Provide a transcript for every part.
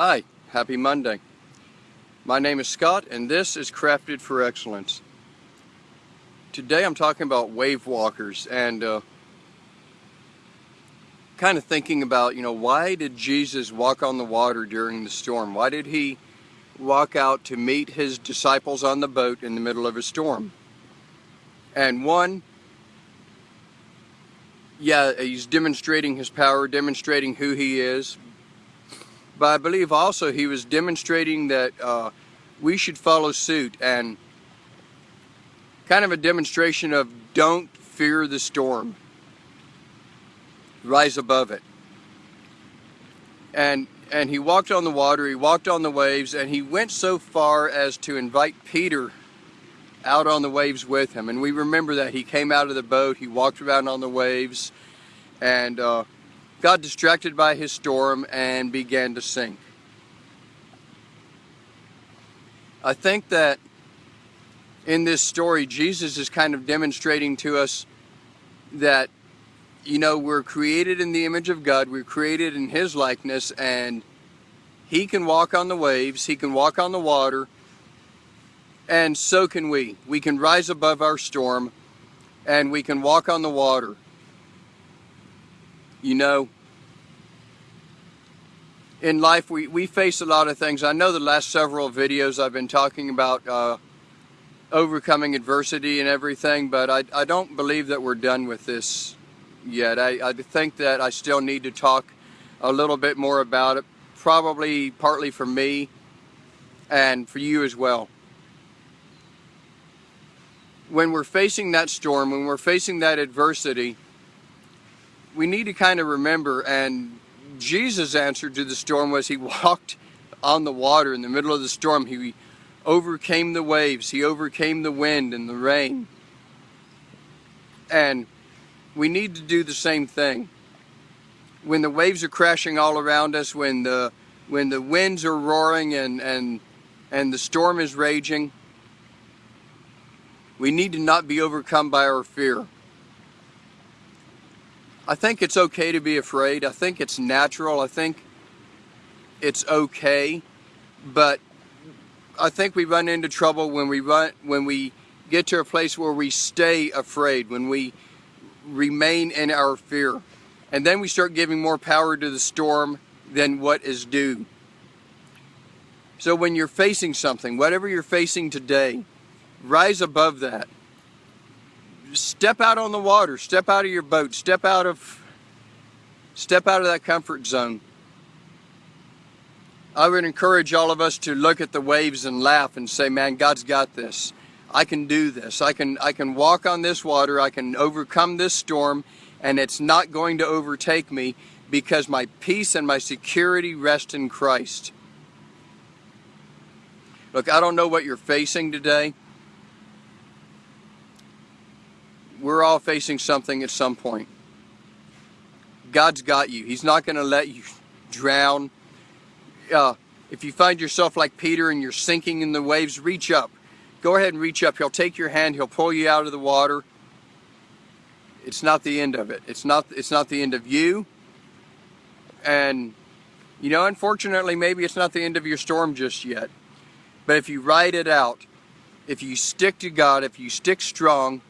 Hi, happy Monday. My name is Scott and this is Crafted for Excellence. Today I'm talking about wave walkers and uh, kind of thinking about, you know, why did Jesus walk on the water during the storm? Why did he walk out to meet his disciples on the boat in the middle of a storm? And one, yeah, he's demonstrating his power, demonstrating who he is, but I believe also he was demonstrating that uh, we should follow suit and kind of a demonstration of don't fear the storm. Rise above it. And and he walked on the water, he walked on the waves, and he went so far as to invite Peter out on the waves with him. And we remember that he came out of the boat, he walked around on the waves, and uh, got distracted by his storm and began to sink. I think that in this story, Jesus is kind of demonstrating to us that, you know, we're created in the image of God, we're created in His likeness, and He can walk on the waves, He can walk on the water, and so can we. We can rise above our storm, and we can walk on the water you know, in life we, we face a lot of things. I know the last several videos I've been talking about uh, overcoming adversity and everything, but I, I don't believe that we're done with this yet. I, I think that I still need to talk a little bit more about it, probably partly for me and for you as well. When we're facing that storm, when we're facing that adversity, we need to kind of remember, and Jesus' answer to the storm was he walked on the water in the middle of the storm. He overcame the waves. He overcame the wind and the rain. And we need to do the same thing. When the waves are crashing all around us, when the when the winds are roaring and and and the storm is raging, we need to not be overcome by our fear. I think it's okay to be afraid. I think it's natural. I think it's okay. But I think we run into trouble when we run when we get to a place where we stay afraid, when we remain in our fear. And then we start giving more power to the storm than what is due. So when you're facing something, whatever you're facing today, rise above that step out on the water, step out of your boat, step out of step out of that comfort zone. I would encourage all of us to look at the waves and laugh and say, man, God's got this. I can do this. I can I can walk on this water. I can overcome this storm and it's not going to overtake me because my peace and my security rest in Christ. Look, I don't know what you're facing today. We're all facing something at some point. God's got you. He's not going to let you drown. Uh, if you find yourself like Peter and you're sinking in the waves, reach up. Go ahead and reach up. He'll take your hand. He'll pull you out of the water. It's not the end of it. It's not, it's not the end of you. And, you know, unfortunately, maybe it's not the end of your storm just yet. But if you ride it out, if you stick to God, if you stick strong,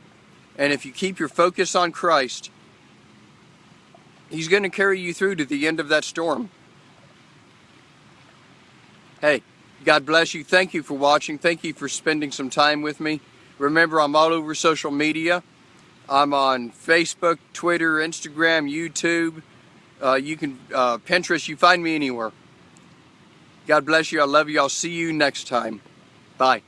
and if you keep your focus on Christ, He's going to carry you through to the end of that storm. Hey, God bless you. Thank you for watching. Thank you for spending some time with me. Remember, I'm all over social media. I'm on Facebook, Twitter, Instagram, YouTube. Uh, you can, uh, Pinterest, you find me anywhere. God bless you. I love you. I'll see you next time. Bye.